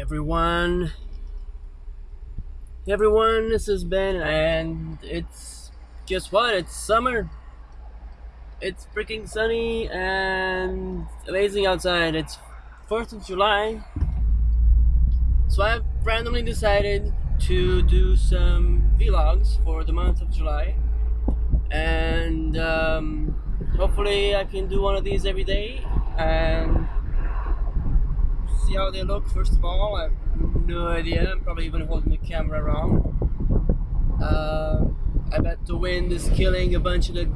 Everyone. Everyone, this is Ben, and it's guess what? It's summer. It's freaking sunny and amazing outside. It's 4th of July. So I've randomly decided to do some vlogs for the month of July. And um, hopefully I can do one of these every day and see how they look first of all. I have no idea. I'm probably even holding the camera wrong. Uh, I bet the wind is killing a bunch of the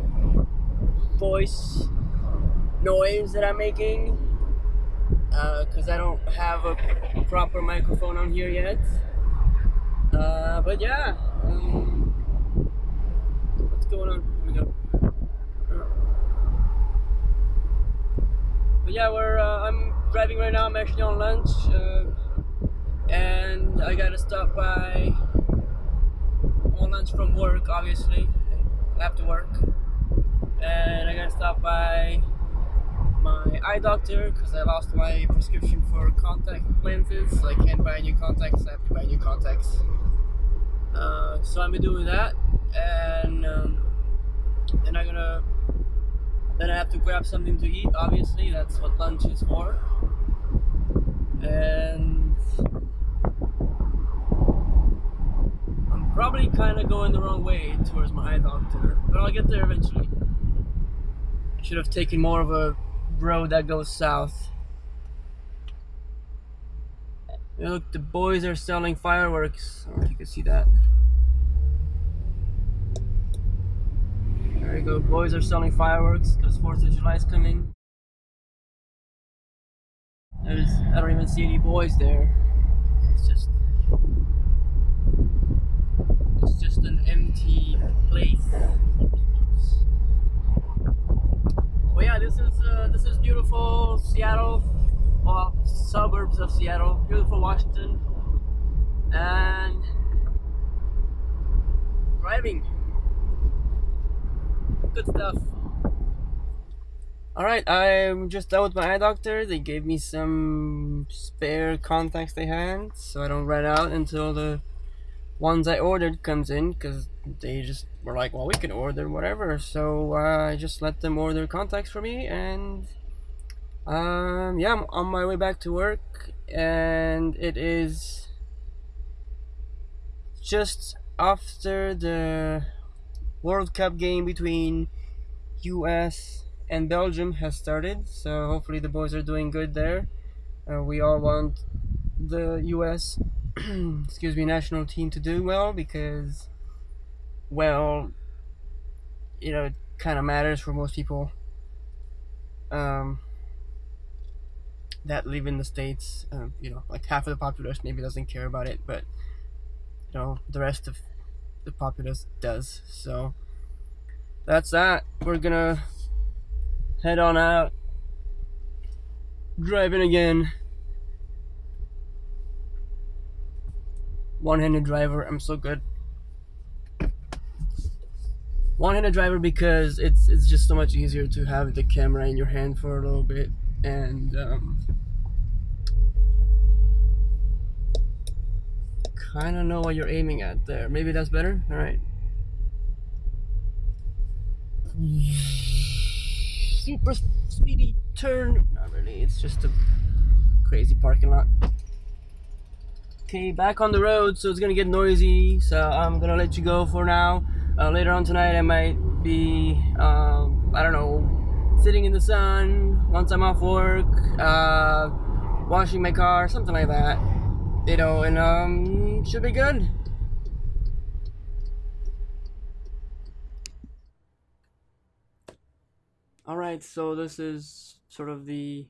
voice noise that I'm making because uh, I don't have a proper microphone on here yet. Uh, but yeah, um, what's going on? Here we go. But yeah, we're uh, I'm driving right now. I'm actually on lunch, uh, and I gotta stop by on lunch from work. Obviously, after work, and I gotta stop by my eye doctor because I lost my prescription for contact lenses. So I can't buy new contacts. I have to buy new contacts. Uh, so I'm doing that, and um, then I'm gonna then I have to grab something to eat. Obviously, that's what lunch is for. And I'm probably kind of going the wrong way towards my eye doctor, but I'll get there eventually. Should have taken more of a road that goes south. Look, the boys are selling fireworks. I don't know if you can see that. There you go, boys are selling fireworks because 4th of July is coming. There's, I don't even see any boys there. It's just, it's just an empty place. Well, yeah, this is uh, this is beautiful Seattle, well, suburbs of Seattle, beautiful Washington, and driving. Good stuff. Alright, I'm just done with my eye doctor. They gave me some spare contacts they had, so I don't run out until the ones I ordered comes in, because they just were like, well, we can order whatever. So uh, I just let them order contacts for me, and um, yeah, I'm on my way back to work, and it is just after the World Cup game between US and Belgium has started, so hopefully the boys are doing good there. Uh, we all want the US, excuse me, national team to do well because, well, you know, it kind of matters for most people um, that live in the states. Um, you know, like half of the population maybe doesn't care about it, but you know, the rest of the populace does. So that's that. We're gonna head on out. Driving again. One-handed driver. I'm so good. One-handed driver because it's it's just so much easier to have the camera in your hand for a little bit and um, kind of know what you're aiming at there. Maybe that's better. All right. Super speedy turn. Not really. It's just a crazy parking lot. Okay, back on the road, so it's gonna get noisy. So I'm gonna let you go for now. Uh, later on tonight, I might be, um, I don't know, sitting in the sun once I'm off work, uh, washing my car, something like that. You know, and um, should be good. Alright, so this is sort of the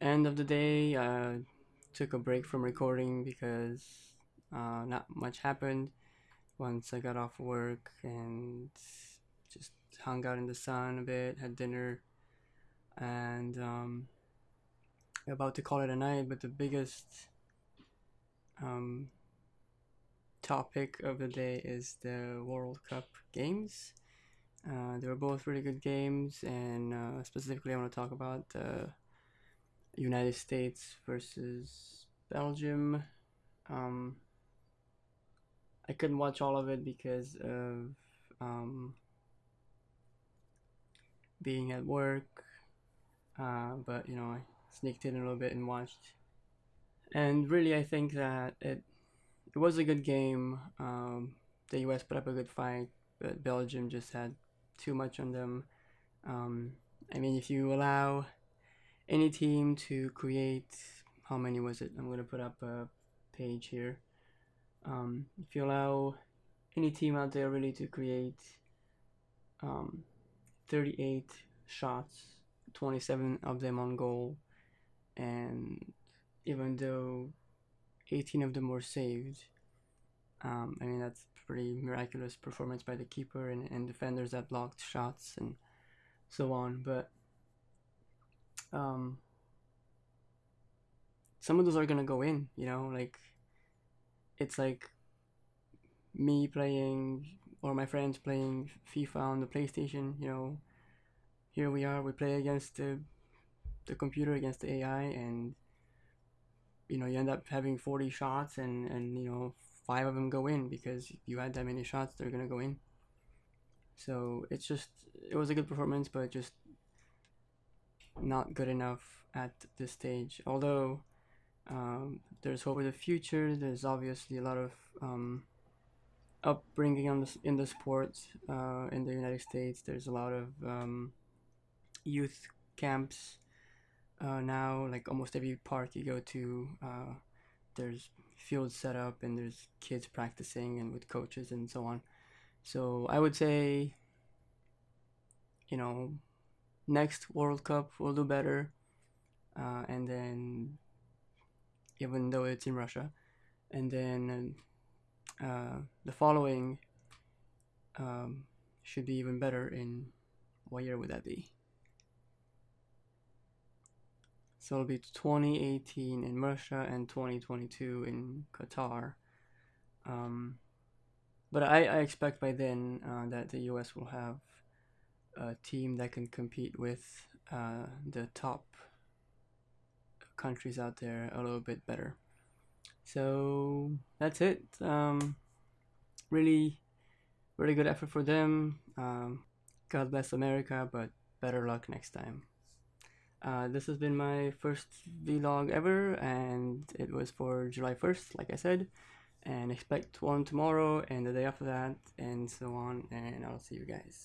end of the day. Uh, took a break from recording because uh, not much happened once I got off work and just hung out in the sun a bit, had dinner, and um, about to call it a night. But the biggest um, topic of the day is the World Cup games. Uh, they were both really good games, and uh, specifically, I want to talk about the United States versus Belgium. Um, I couldn't watch all of it because of um, being at work, uh, but you know I sneaked in a little bit and watched. And really, I think that it it was a good game. Um, the U.S. put up a good fight, but Belgium just had too much on them. Um, I mean, if you allow any team to create, how many was it? I'm gonna put up a page here. Um, if you allow any team out there really to create um, 38 shots, 27 of them on goal, and even though 18 of them were saved, um, I mean that's pretty miraculous performance by the keeper and, and defenders that blocked shots and so on. But um, some of those are gonna go in, you know, like it's like me playing or my friends playing FIFA on the PlayStation, you know, here we are, we play against the the computer against the AI and you know, you end up having 40 shots and and you know, five of them go in because you had that many shots, they're to go in. So, it's just it was a good performance but just not good enough at this stage. Although um, there's hope for the future. There's obviously a lot of um, upbringing on this, in the sports uh, in the United States. There's a lot of um, youth camps uh, now. Like almost every park you go to, uh, there's fields set up and there's kids practicing and with coaches and so on. So I would say, you know, next World Cup we'll do better, uh, and then even though it's in Russia, and then uh, the following um, should be even better. In what year would that be? So it'll be 2018 in Russia and 2022 in Qatar. Um, but I, I expect by then uh, that the US will have a team that can compete with uh, the top countries out there a little bit better. So that's it. Um, really, really good effort for them. Um, God bless America, but better luck next time. Uh, this has been my first vlog ever, and it was for July 1st, like I said. And expect one tomorrow and the day after that, and so on. And I'll see you guys.